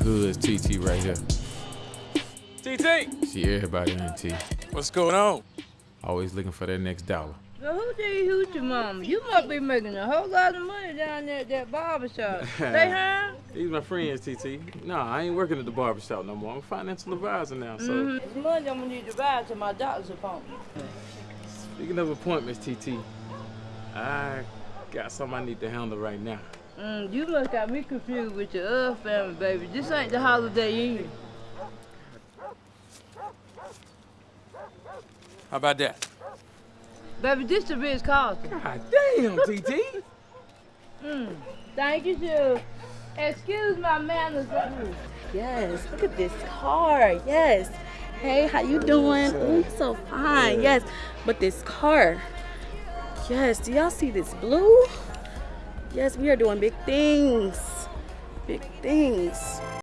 TT right here. TT! See everybody, ain't T. What's going on? Always looking for that next dollar. So who did you hoot your mama? You must be making a whole lot of money down there at that barber shop. they huh? These my friends, TT. No, I ain't working at the barbershop no more. I'm a financial advisor now, so. Mm-hmm. It's Monday I'm gonna need to ride to my doctor's appointment. Speaking of appointments, TT, I got something I need to handle right now. Mm, you must got me confused with your other family, baby. This ain't the Holiday Inn. How about that? Baby, this the Ritz Carlton. God damn, TT! Mm, thank you, Sue. Excuse my manners. Yes, look at this car. Yes. Hey, how you doing? Ooh, so fine. Yes. But this car. Yes, do y'all see this blue? Yes, we are doing big things. Big things.